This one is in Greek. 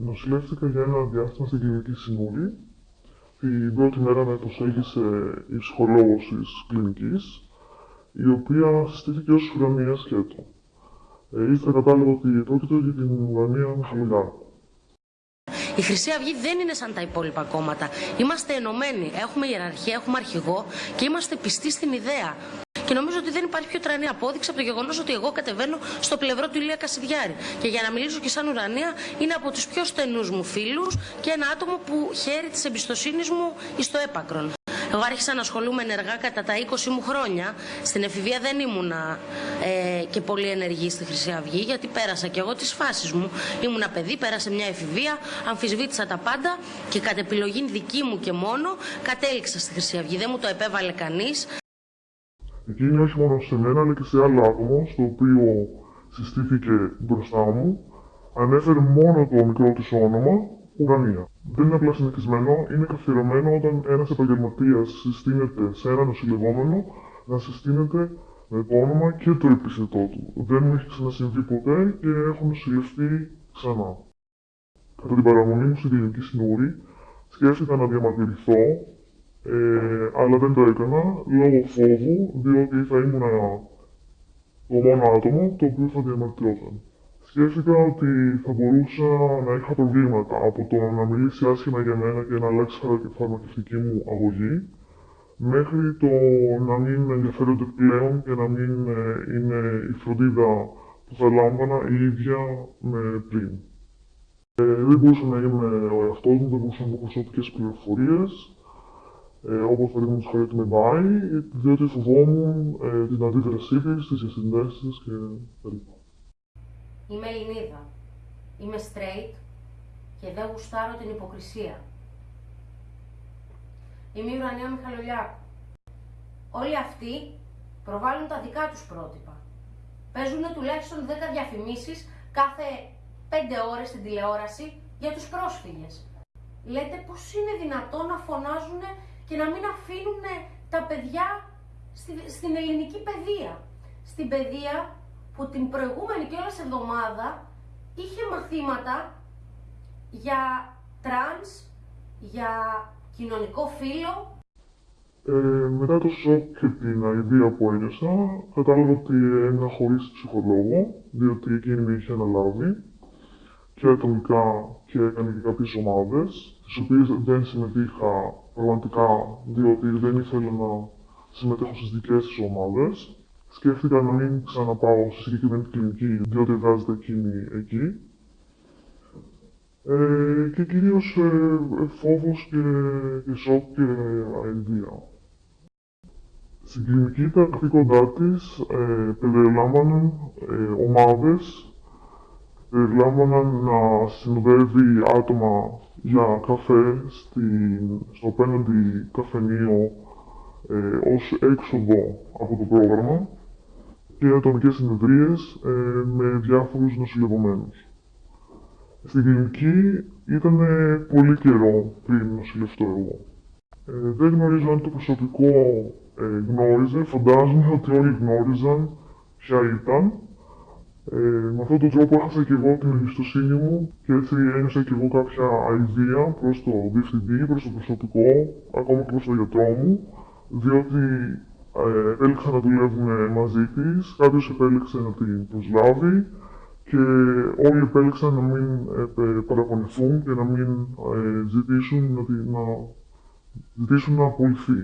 Νοσηλεύτηκα για ένα διάστημα στην κλινική Σινούρη. Την πρώτη μέρα με προσέγγισε η ψυχολόγος της κλινικής, η οποία συστήθηκε ως ουρανία σκέτο. Ε, ύστερα κατάλαβα ότι πρόκειται για την ουρανία Μιχαλολιάκου. Η Χρυσή Αυγή δεν είναι σαν τα υπόλοιπα κόμματα. Είμαστε ενωμένοι. Έχουμε ιεραρχία, έχουμε αρχηγό και είμαστε πιστοί στην ιδέα. Και νομίζω ότι δεν υπάρχει πιο τρανή απόδειξη από το γεγονός ότι εγώ κατεβαίνω στο πλευρό του Ηλία Κασιδιάρη. Και για να μιλήσω και σαν ουρανία, είναι από τους πιο στενούς μου φίλους και ένα άτομο που χαίρει της εμπιστοσύνης μου στο έπακρον. Εγώ άρχισα να ασχολούμαι ενεργά κατά τα 20 μου χρόνια. Στην εφηβεία δεν ήμουνα ε, και πολύ ενεργή στη Χρυσή Αυγή, γιατί πέρασα και εγώ τις φάσεις μου. Ήμουνα παιδί, πέρασε μια εφηβεία, αμφισβήτησα τα πάντα και κατ' επιλογή δική μου και μόνο κατέληξα στη Χρυσή Αυγή. Δεν μου το επέβαλε κανείς. Εκείνη όχι μόνο σε μένα, αλλά και σε άλλο άτομο, στο οποίο συστήθηκε μπροστά μου, ανέφερε μόνο το μικρό της όνομα, Ουρανία. Δεν είναι απλά συνηθισμένο, είναι καθιερωμένο όταν ένας επαγγελματίας συστήνεται σε ένα νοσηλευόμενο να συστήνεται με το όνομα και το επίθετό του. Δεν μου έχει ξανασυμβεί ποτέ και έχω νοσηλευτεί ξανά. Κατά την παραμονή μου στην κλινική συνούρη, σκέφτηκα να διαμαρτυρηθώ ε, αλλά δεν το έκανα λόγω φόβου, διότι θα ήμουν το μόνο άτομο το οποίο θα διαμαρτυρόταν. Σκέφτηκα ότι θα μπορούσα να είχα προβλήματα από το να μιλήσει άσχημα για μένα και να αλλάξει η φαρμακευτική μου αγωγή, μέχρι το να μην ενδιαφέρονται πλέον και να μην ε, είναι η φροντίδα που θα λάμβανα η ίδια με πριν. Ε, δεν μπορούσα να είμαι ο εαυτός μου, δεν μπορούσα να έχω προσωπικές πληροφορίες, ε, όπως παραδείγματο χάρη ότι με πάει, διότι φοβόμουν ε, την αντίδρασή της, τις διασυνδέσει της κτλ. Είμαι Ελληνίδα. Είμαι straight και δεν γουστάρω την υποκρισία. Είμαι η Ουρανία Μιχαλολιάκου. Όλοι αυτοί προβάλλουν τα δικά τους πρότυπα. Παίζουν τουλάχιστον 10 διαφημίσεις κάθε 5 ώρες στην τηλεόραση για τους πρόσφυγες. Λέτε πως είναι δυνατόν να φωνάζουν και να μην αφήνουν τα παιδιά στη, στην ελληνική παιδεία. Στην παιδεία που την προηγούμενη κιόλας εβδομάδα είχε μαθήματα για τρανς, για κοινωνικό φύλο. Ε, μετά το σοκ και την αηδία που ένιωσα, κατάλαβα ότι έμεινα χωρίς ψυχολόγο, διότι εκείνη με είχε αναλάβει και ατομικά και έκανε και κάποιες ομάδες, τις οποίες δεν συμμετείχα πραγματικά, διότι δεν ήθελα να συμμετέχω στις δικές της ομάδες. Σκέφτηκα να μην ξαναπάω στη συγκεκριμένη κλινική, διότι εργάζεται εκείνη εκεί. Ε, και κυρίως ε, φόβος και, και σοκ και αηδία. Στην κλινική τα καθήκοντά τη ε, περιλάμβαναν ε, ομάδες, περιλάμβαναν να συνοδεύει άτομα για καφέ στην, στο απέναντι καφενείο ε, ως έξοδο από το πρόγραμμα και ατομικές συνεδρίες ε, με διάφορους νοσηλευομένους. Στην κλινική ήταν πολύ καιρό πριν νοσηλευτώ εγώ. Ε, δεν γνωρίζω αν το προσωπικό ε, γνώριζε, φαντάζομαι ότι όλοι γνώριζαν ποια ήταν. Ε, με αυτόν τον τρόπο έχασα και εγώ την εμπιστοσύνη μου και έτσι ένιωσα και εγώ κάποια αηδία προς το διευθυντή, προς το προσωπικό, ακόμα και προς τον γιατρό μου, διότι ε, επέλεξαν να δουλεύουν μαζί της, κάποιος επέλεξε να την προσλάβει και όλοι επέλεξαν να μην ε, παραπονηθούν και να μην ε, ζητήσουν να, να ζητήσουν να απολυθεί.